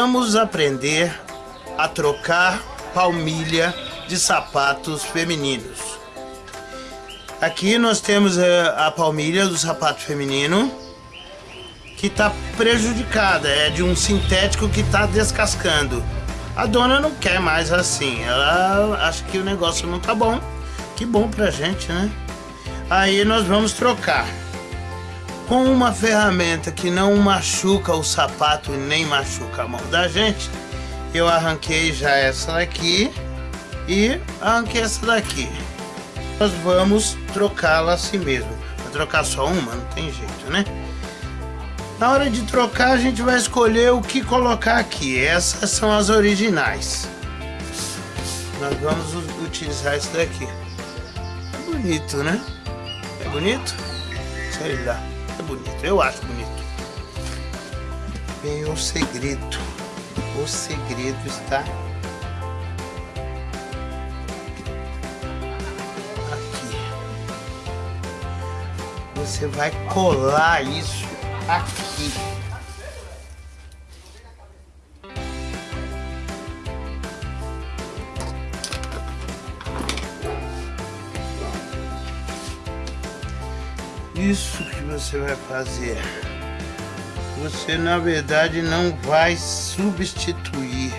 vamos aprender a trocar palmilha de sapatos femininos. Aqui nós temos eh, a palmilha do sapato feminino que está prejudicada, é de um sintético que está descascando. A dona não quer mais assim, ela acha que o negócio não tá bom. Que bom pra gente, né? Aí nós vamos trocar com uma ferramenta que não machuca o sapato e nem machuca a mão da gente, eu arranquei já essa daqui e arranquei essa daqui. Nós vamos trocá-la assim mesmo. Vai trocar só uma? Não tem jeito, né? Na hora de trocar, a gente vai escolher o que colocar aqui. Essas são as originais. Nós vamos utilizar esse daqui. É bonito, né? É bonito? Sei lá é bonito, eu acho bonito. Vem o segredo. O segredo está aqui. Você vai colar isso aqui. Isso que você vai fazer. Você na verdade não vai substituir,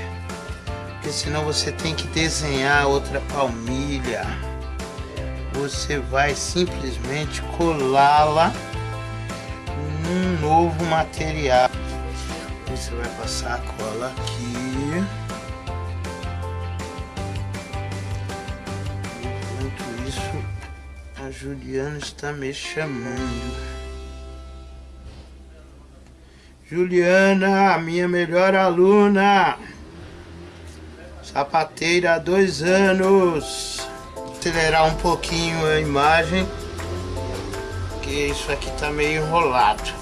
porque senão você tem que desenhar outra palmilha. Você vai simplesmente colá-la num novo material. Você vai passar a cola aqui. Enquanto isso, a Juliana está me chamando. Juliana, minha melhor aluna. Sapateira há dois anos. Vou acelerar um pouquinho a imagem. Porque isso aqui tá meio enrolado.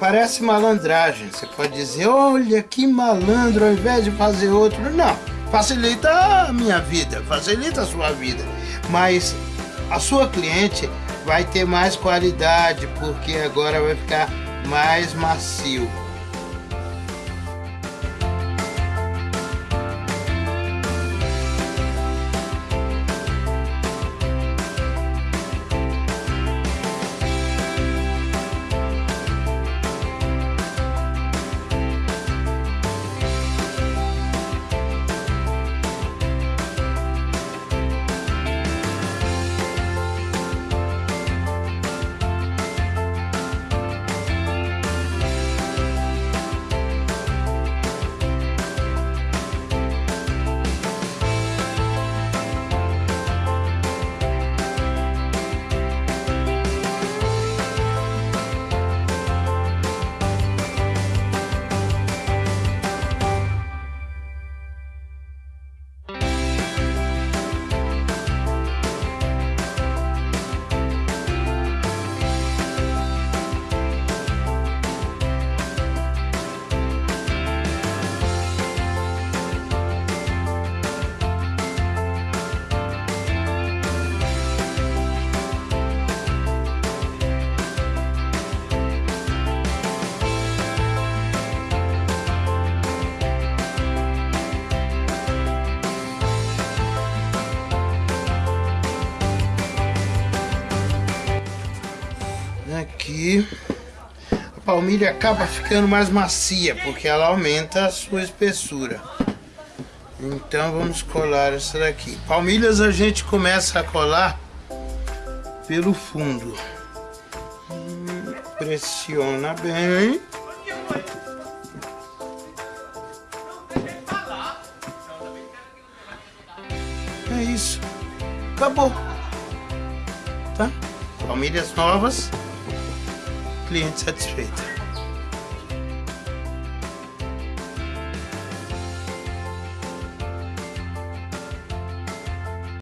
Parece malandragem. Você pode dizer, olha que malandro, ao invés de fazer outro. Não, facilita a minha vida, facilita a sua vida. Mas a sua cliente vai ter mais qualidade, porque agora vai ficar mais macio. Aqui. A palmilha acaba ficando mais macia porque ela aumenta a sua espessura. Então vamos colar essa daqui. Palmilhas a gente começa a colar pelo fundo. Pressiona bem. É isso. Acabou. Tá? Palmilhas novas cliente satisfeito.